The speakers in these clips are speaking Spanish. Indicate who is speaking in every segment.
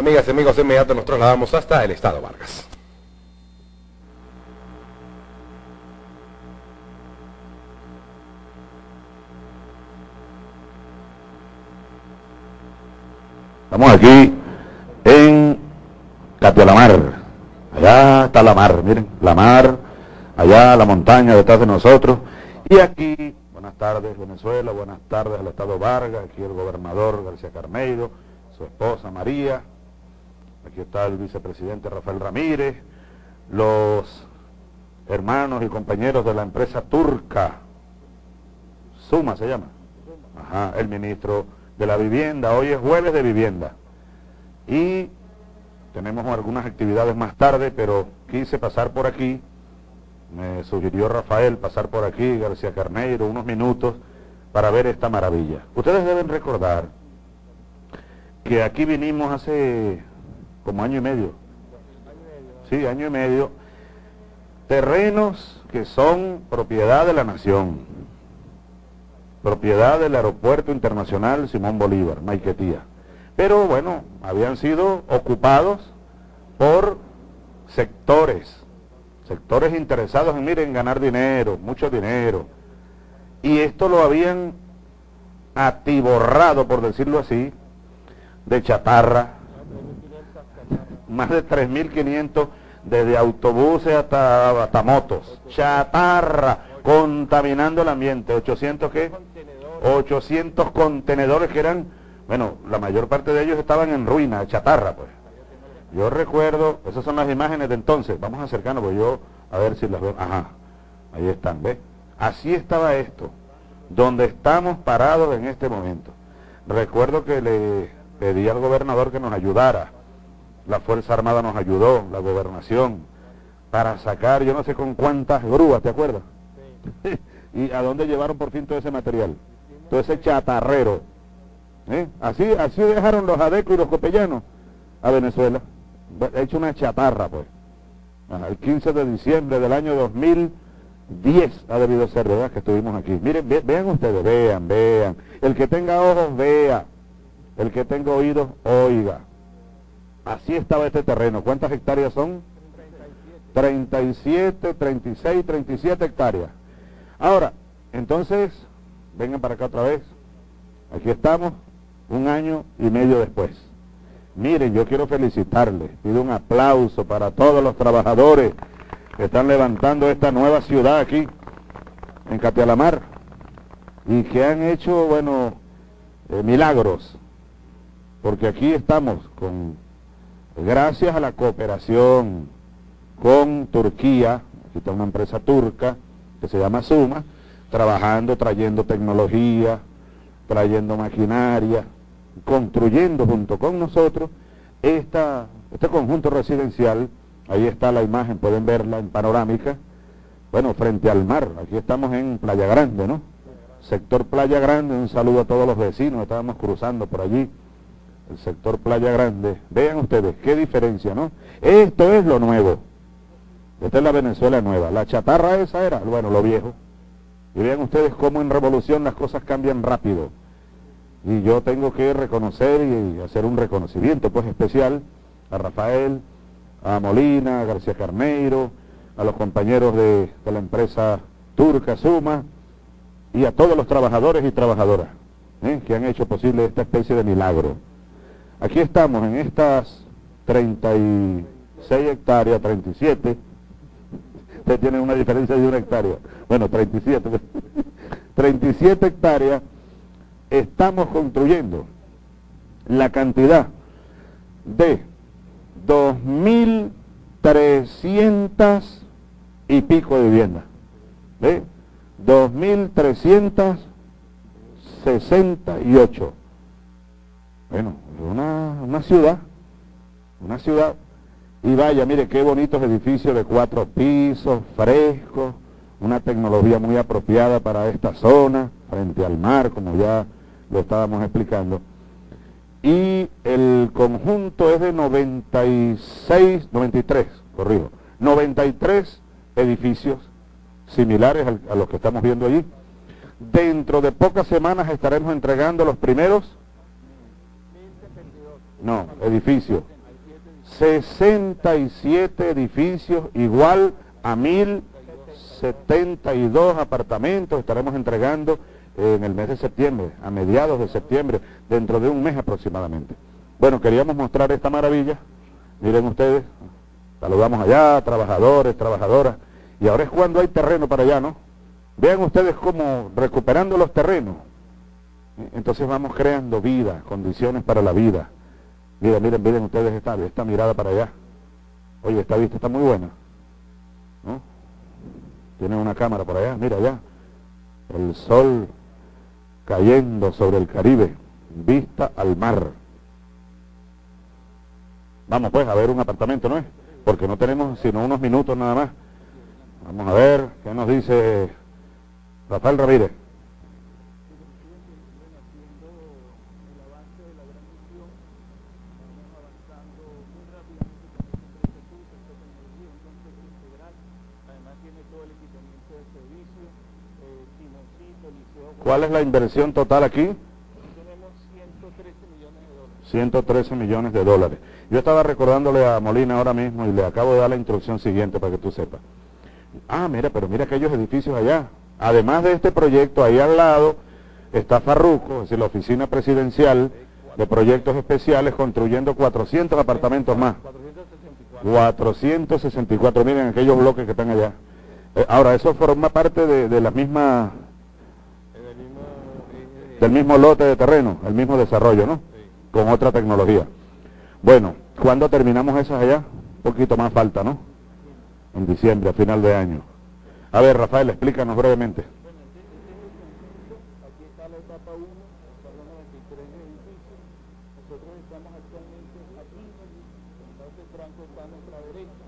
Speaker 1: Amigas y amigos, de inmediato nos trasladamos hasta el Estado Vargas.
Speaker 2: Estamos aquí en Catialamar. Allá está la mar, miren, la mar, allá la montaña detrás de nosotros. Y aquí, buenas tardes Venezuela, buenas tardes al Estado Vargas, aquí el gobernador García Carneiro, su esposa María, aquí está el vicepresidente Rafael Ramírez, los hermanos y compañeros de la empresa turca, Suma se llama, Ajá, el ministro de la vivienda, hoy es jueves de vivienda. Y tenemos algunas actividades más tarde, pero quise pasar por aquí, me sugirió Rafael pasar por aquí, García Carneiro, unos minutos, para ver esta maravilla. Ustedes deben recordar que aquí vinimos hace como año y medio. Sí, año y medio. Terrenos que son propiedad de la nación propiedad del Aeropuerto Internacional Simón Bolívar, Maiquetía. Pero bueno, habían sido ocupados por sectores, sectores interesados en, miren, ganar dinero, mucho dinero. Y esto lo habían atiborrado, por decirlo así, de chatarra, más de 3.500 desde autobuses hasta, hasta motos, chatarra, contaminando el ambiente, 800 qué? 800 contenedores que eran, bueno, la mayor parte de ellos estaban en ruina, chatarra, pues. Yo recuerdo, esas son las imágenes de entonces, vamos a acercarnos, pues yo, a ver si las veo, ajá, ahí están, ¿ves? Así estaba esto, donde estamos parados en este momento. Recuerdo que le pedí al gobernador que nos ayudara, la Fuerza Armada nos ayudó, la gobernación, para sacar, yo no sé con cuántas grúas, ¿te acuerdas? ¿Y a dónde llevaron por fin todo ese material? todo ese chatarrero. ¿eh? Así, así dejaron los adecos y los copellanos a Venezuela. He hecho una chatarra, pues. el 15 de diciembre del año 2010 ha debido ser, ¿verdad? Que estuvimos aquí. Miren, vean ustedes, vean, vean. El que tenga ojos, vea. El que tenga oídos, oiga. Así estaba este terreno. ¿Cuántas hectáreas son? 37, 36, 37 hectáreas. Ahora, entonces, vengan para acá otra vez. Aquí estamos, un año y medio después. Miren, yo quiero felicitarles, pido un aplauso para todos los trabajadores que están levantando esta nueva ciudad aquí, en Catialamar, y que han hecho, bueno, eh, milagros, porque aquí estamos con, gracias a la cooperación con Turquía, aquí está una empresa turca que se llama Suma, trabajando, trayendo tecnología, trayendo maquinaria, construyendo junto con nosotros esta, este conjunto residencial, ahí está la imagen, pueden verla en panorámica, bueno, frente al mar, aquí estamos en Playa Grande, ¿no? Sector Playa Grande, un saludo a todos los vecinos, estábamos cruzando por allí, el sector Playa Grande, vean ustedes, qué diferencia, ¿no? Esto es lo nuevo, esta es la Venezuela nueva, la chatarra esa era, bueno, lo viejo, y vean ustedes cómo en revolución las cosas cambian rápido. Y yo tengo que reconocer y hacer un reconocimiento pues especial a Rafael, a Molina, a García Carneiro, a los compañeros de, la empresa turca Suma y a todos los trabajadores y trabajadoras ¿eh? que han hecho posible esta especie de milagro. Aquí estamos en estas 36 hectáreas, 37, usted tiene una diferencia de una hectárea, bueno, 37, 37 hectáreas, estamos construyendo la cantidad de 2.300 y pico de viviendas. ¿Ve? 2.368. Bueno, una, una ciudad, una ciudad y vaya, mire qué bonitos edificios de cuatro pisos, frescos, una tecnología muy apropiada para esta zona, frente al mar, como ya lo estábamos explicando. Y el conjunto es de 96, 93, corrijo, 93 edificios similares a los que estamos viendo allí. Dentro de pocas semanas estaremos entregando los primeros No, edificios. 67 edificios igual a 1072 apartamentos estaremos entregando en el mes de septiembre, a mediados de septiembre, dentro de un mes aproximadamente. Bueno, queríamos mostrar esta maravilla. Miren ustedes, saludamos allá, trabajadores, trabajadoras. Y ahora es cuando hay terreno para allá, ¿no? Vean ustedes cómo recuperando los terrenos. Entonces vamos creando vida, condiciones para la vida. Miren, miren, miren ustedes esta, esta mirada para allá. Oye, esta vista está muy buena. ¿No? Tienen una cámara por allá, mira allá. El sol cayendo sobre el Caribe, vista al mar. Vamos pues a ver un apartamento, ¿no es? Porque no tenemos sino unos minutos nada más. Vamos a ver qué nos dice Rafael Ramírez. ¿Cuál es la inversión total aquí?
Speaker 3: Tenemos 113 millones de dólares.
Speaker 2: 113 millones de dólares. Yo estaba recordándole a Molina ahora mismo y le acabo de dar la instrucción siguiente para que tú sepas. Ah, mira, pero mira aquellos edificios allá. Además de este proyecto, ahí al lado está Farruco, es decir, la oficina presidencial de proyectos especiales, construyendo 400 apartamentos más. 464, miren aquellos bloques que están allá. Eh, ahora, eso forma parte de, de la misma del mismo lote de terreno, el mismo desarrollo, ¿no? Con otra tecnología. Bueno, ¿cuándo terminamos esas allá? Un poquito más falta, ¿no? En diciembre, a final de año. A ver, Rafael, explícanos brevemente.
Speaker 3: Aquí está la etapa 1, son los 93 edificios. Nosotros estamos actualmente aquí, entonces Franco está a nuestra derecha.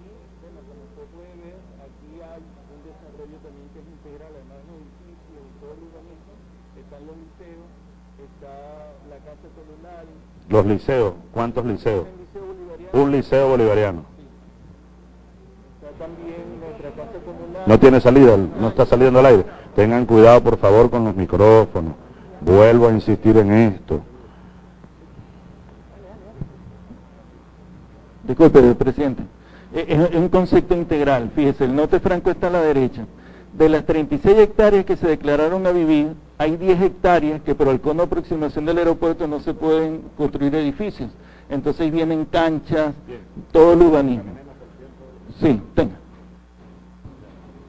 Speaker 3: Y bueno, como usted puede ver, aquí hay un desarrollo también que es integral, además de los edificios y todo el urbanismo. Están los liceos, está la casa comunal,
Speaker 2: Los liceos, ¿cuántos liceos?
Speaker 3: liceo
Speaker 2: Un liceo bolivariano.
Speaker 3: está también nuestra casa comunal.
Speaker 2: No tiene salida, no está saliendo al aire. Tengan cuidado, por favor, con los micrófonos. Vuelvo a insistir en esto.
Speaker 4: Disculpe, presidente. Eh, Es es un concepto integral. Fíjese, el norte franco está a la derecha. De las 36 hectáreas que se declararon a vivir, hay 10 hectáreas que por el cono de aproximación del aeropuerto no se pueden construir edificios. Entonces vienen canchas, todo el urbanismo. Sí, tenga.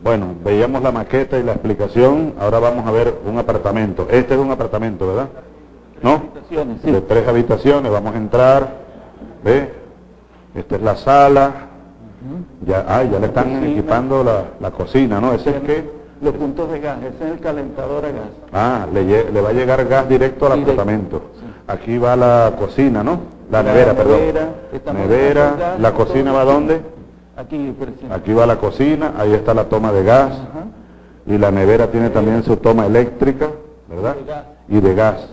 Speaker 2: Bueno, veíamos la maqueta y la explicación. Ahora vamos a ver un apartamento. Este es un apartamento, ¿verdad? ¿No?
Speaker 4: Habitaciones, sí.
Speaker 2: De tres habitaciones. Vamos a entrar. ¿Ve? Esta es la sala. Ya, ah, ya le están
Speaker 4: Cocina.
Speaker 2: equipando la, la cocina, ¿no? ¿Ese es qué?
Speaker 4: Los puntos de gas, ese es el calentador a gas.
Speaker 2: Ah, le, le va a llegar gas directo al
Speaker 4: Directo,
Speaker 2: apartamento.
Speaker 4: sí.
Speaker 2: Aquí va la cocina, ¿no? La,
Speaker 4: La
Speaker 2: nevera, perdón.
Speaker 4: nevera,
Speaker 2: Nevera.
Speaker 4: gas,
Speaker 2: ¿La cocina va dónde?
Speaker 4: Aquí.
Speaker 2: Aquí va la cocina, ahí está la toma de gas.
Speaker 4: Ajá.
Speaker 2: Y la nevera tiene también su toma eléctrica, ¿verdad?
Speaker 4: De gas.
Speaker 2: Y de gas.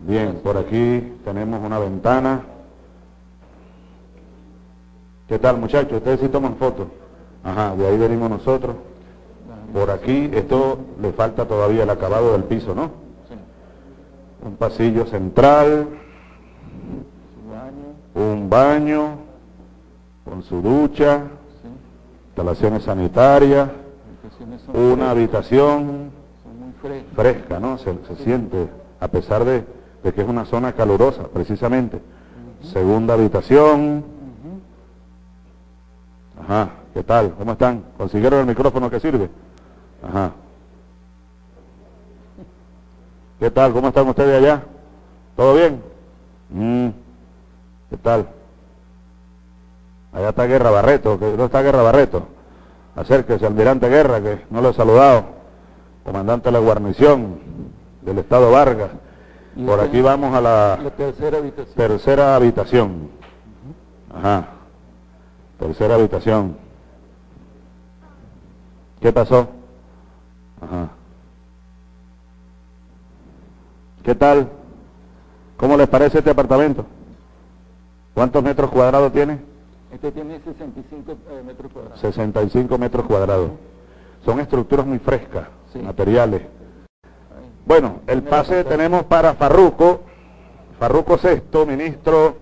Speaker 2: Bien, por aquí tenemos una ventana. ¿Qué tal, muchachos? Ustedes sí toman fotos. Ajá, de ahí venimos nosotros. Por aquí, esto le falta todavía el acabado del piso, ¿no?
Speaker 4: Sí.
Speaker 2: Un pasillo central,
Speaker 4: baño,
Speaker 2: un baño con su ducha,
Speaker 4: sí.
Speaker 2: instalaciones sanitarias, una habitación
Speaker 4: Son muy frescas.
Speaker 2: fresca, ¿no? Se, se siente, a pesar de, de que es una zona calurosa, precisamente. Segunda habitación. Ajá, ¿qué tal? ¿Cómo están? ¿Consiguieron el micrófono que sirve? Ajá. ¿Qué tal? ¿Cómo están ustedes allá? ¿Todo bien? Mm, ¿Qué tal? Allá está Guerra Barreto, que no está Guerra Barreto. Acérquese, almirante Guerra, que no lo he saludado. Comandante de la guarnición del Estado Vargas. Por aquí vamos a la
Speaker 4: La tercera habitación.
Speaker 2: tercera habitación. Ajá. Tercera habitación. ¿Qué pasó? Ajá. ¿Qué tal? ¿Cómo les parece este apartamento? ¿Cuántos metros cuadrados tiene?
Speaker 4: Este tiene 65 eh, metros cuadrados.
Speaker 2: 65 metros cuadrados. Son estructuras muy frescas,
Speaker 4: Sí.
Speaker 2: materiales. Bueno, el pase tenemos para Farruco. Farruco Sexto, ministro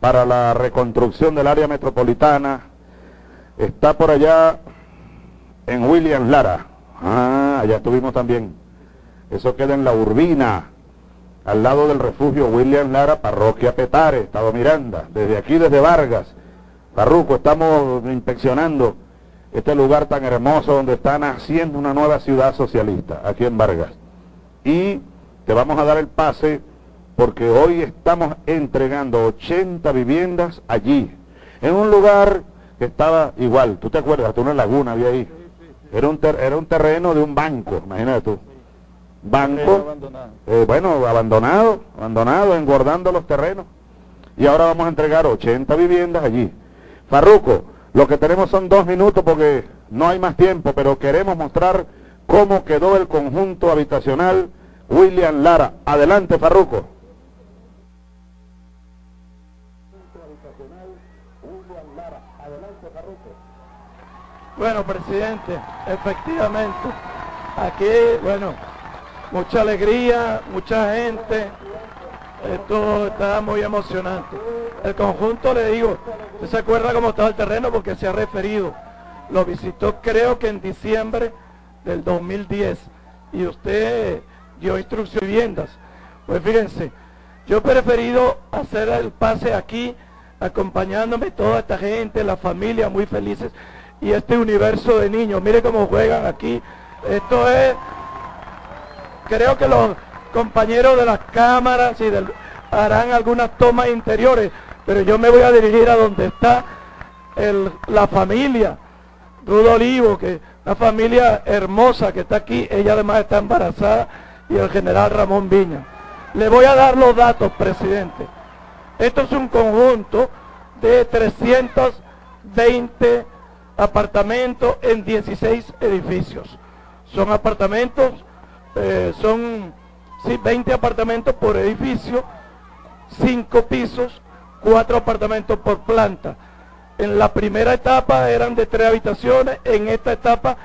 Speaker 2: para la reconstrucción del área metropolitana, está por allá en Williams Lara. Ah, allá estuvimos también. Eso queda en la Urbina, al lado del refugio William Lara, parroquia Petare, Estado Miranda. Desde aquí, desde Vargas, Farruco, estamos inspeccionando este lugar tan hermoso donde están haciendo una nueva ciudad socialista, aquí en Vargas. Y te vamos a dar el pase porque hoy estamos entregando 80 viviendas allí, en un lugar que estaba igual, tú te acuerdas, hasta una laguna había ahí. Era un, era un terreno de un banco, imagínate tú. Banco, eh, bueno, abandonado, abandonado, engordando los terrenos. Y ahora vamos a entregar 80 viviendas allí. Farruco, lo que tenemos son dos minutos porque no hay más tiempo, pero queremos mostrar cómo quedó el conjunto habitacional William Lara. Adelante, Farruco.
Speaker 3: Bueno, presidente, efectivamente, aquí, bueno, mucha alegría, mucha gente, esto está muy emocionante. El conjunto, le digo, ¿usted se acuerda cómo estaba el terreno? Porque se ha referido. Lo visitó creo que en diciembre del 2010 y usted dio instrucción de viviendas. Pues fíjense, yo he preferido hacer el pase aquí, acompañándome toda esta gente, la familia muy felices y este universo de niños. Mire cómo juegan aquí. Esto es, creo que los compañeros de las cámaras y harán algunas tomas interiores, pero yo me voy a dirigir a donde está la familia, Rudo Olivo, que una familia hermosa que está aquí, ella además está embarazada, y el general Ramón Viña. Le voy a dar los datos, presidente. Esto es un conjunto de 320 apartamentos en 16 edificios. Son apartamentos, eh, son sí, 20 apartamentos por edificio, 5 pisos, 4 apartamentos por planta. En la primera etapa eran de 3 habitaciones, en esta etapa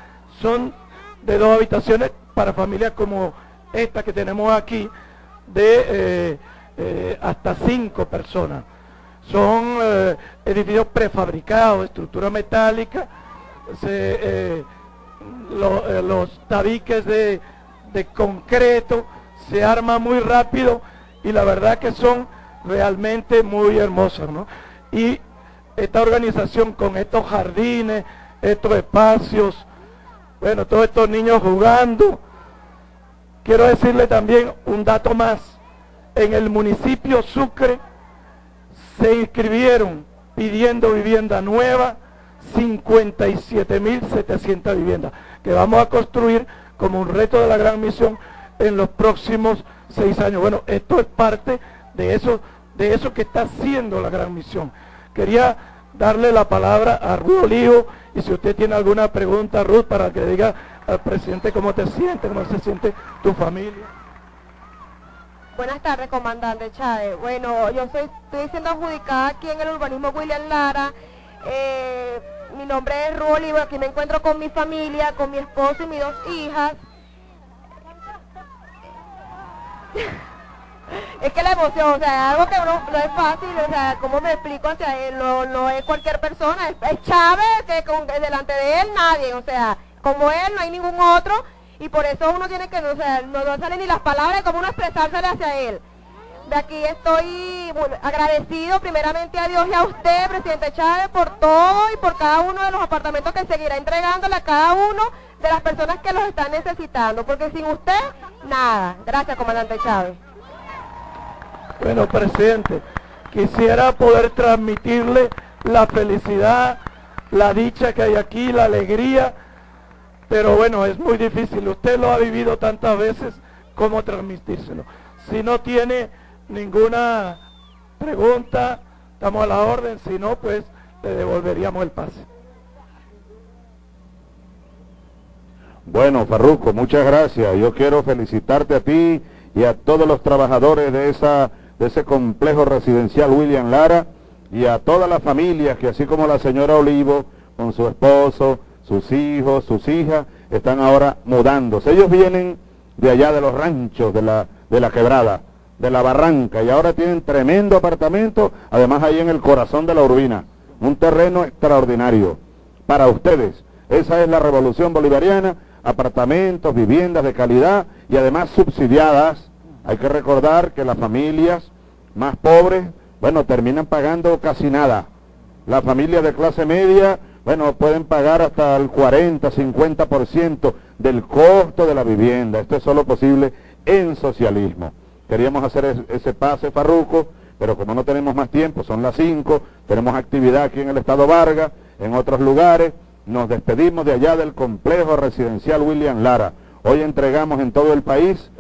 Speaker 3: son de 2 habitaciones para familias como esta que tenemos aquí, de eh, eh, hasta 5 personas. Son eh, edificios prefabricados, estructura metálica, los tabiques de, de concreto, se arma muy rápido y la verdad que son realmente muy hermosos, ¿no? Y esta organización con estos jardines, estos espacios, bueno, todos estos niños jugando. Quiero decirle también un dato más. En el municipio Sucre se inscribieron pidiendo vivienda nueva 57.700 viviendas que vamos a construir como un reto de la gran misión en los próximos seis años. Bueno, esto es parte de eso, de eso que está haciendo la gran misión. Quería darle la palabra a Ruth Olivo y si usted tiene alguna pregunta, Ruth, para que diga al presidente cómo te sientes, cómo se siente tu familia.
Speaker 5: Buenas tardes, comandante Chávez. Bueno, yo soy, estoy siendo adjudicada aquí en el urbanismo William Lara. Eh, mi nombre es Olivo, aquí me encuentro con mi familia, con mi esposo y mis dos hijas. es que la emoción, o sea, algo que no, es fácil, o sea, ¿cómo me explico? O sea, no, no es cualquier persona, es, Chávez, que con, delante de él nadie, o sea, como él no hay ningún otro, y por eso uno tiene que, o sea, no, no salen ni las palabras como uno expresársele hacia él. De aquí estoy agradecido primeramente a Dios y a usted, presidente Chávez, por todo y por cada uno de los apartamentos que seguirá entregándole a cada uno de las personas que los están necesitando, porque sin usted, nada. Gracias, comandante Chávez.
Speaker 3: Bueno, presidente, quisiera poder transmitirle la felicidad, la dicha que hay aquí, la alegría, pero bueno, es muy difícil. Usted lo ha vivido tantas veces, ¿cómo transmitírselo? Si no tiene ninguna pregunta, estamos a la orden, si no, pues le devolveríamos el pase.
Speaker 2: Bueno, Farruco, muchas gracias. Yo quiero felicitarte a ti y a todos los trabajadores de, esa, de ese complejo residencial William Lara y a todas las familias que así como la señora Olivo con su esposo, sus hijos, sus hijas, están ahora mudándose. Ellos vienen de allá de los ranchos de la, de la quebrada, de la barranca y ahora tienen tremendo apartamento, además ahí en el corazón de la urbina, un terreno extraordinario para ustedes. Esa es la revolución bolivariana, apartamentos, viviendas de calidad y además subsidiadas. Hay que recordar que las familias más pobres, bueno, terminan pagando casi nada. Las familias de clase media, bueno, pueden pagar hasta el 40, 50% del costo de la vivienda. Esto es solo posible en socialismo. Queríamos hacer ese pase farruco, pero como no tenemos más tiempo, son las 5, tenemos actividad aquí en el Estado Vargas, en otros lugares, nos despedimos de allá del complejo residencial William Lara. Hoy entregamos en todo el país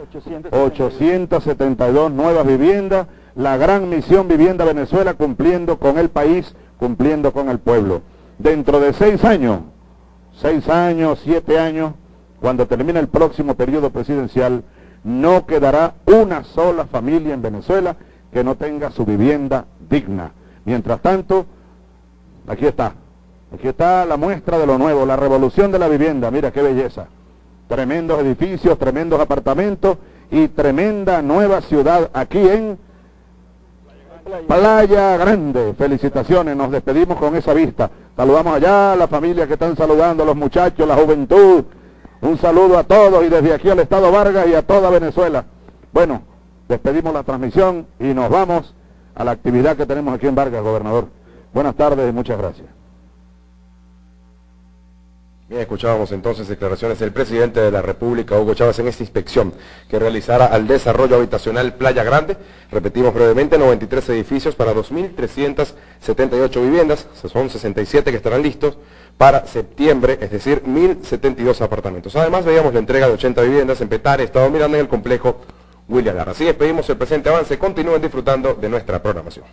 Speaker 2: 872 nuevas viviendas, la gran misión Vivienda Venezuela cumpliendo con el país, cumpliendo con el pueblo. Dentro de seis años, seis años, siete años, cuando termine el próximo periodo presidencial, no quedará una sola familia en Venezuela que no tenga su vivienda digna. Mientras tanto, aquí está, aquí está la muestra de lo nuevo, la revolución de la vivienda, mira qué belleza. Tremendos edificios, tremendos apartamentos y tremenda nueva ciudad aquí en Playa Grande. Felicitaciones, nos despedimos con esa vista. Saludamos allá a la familia que están saludando, los muchachos, la juventud, un saludo a todos y desde aquí al Estado Vargas y a toda Venezuela. Bueno, despedimos la transmisión y nos vamos a la actividad que tenemos aquí en Vargas, gobernador. Buenas tardes y muchas gracias.
Speaker 5: Bien, escuchábamos entonces declaraciones del presidente de la República, Hugo Chávez, en esta inspección que realizara al desarrollo habitacional Playa Grande. Repetimos brevemente, 93 edificios para 2.378 viviendas, son 67 que estarán listos para septiembre, es decir, 1.072 apartamentos. Además, veíamos la entrega de 80 viviendas en Petare, Estado Miranda, en el complejo William Lara. Así despedimos el presente avance, continúen disfrutando de nuestra programación.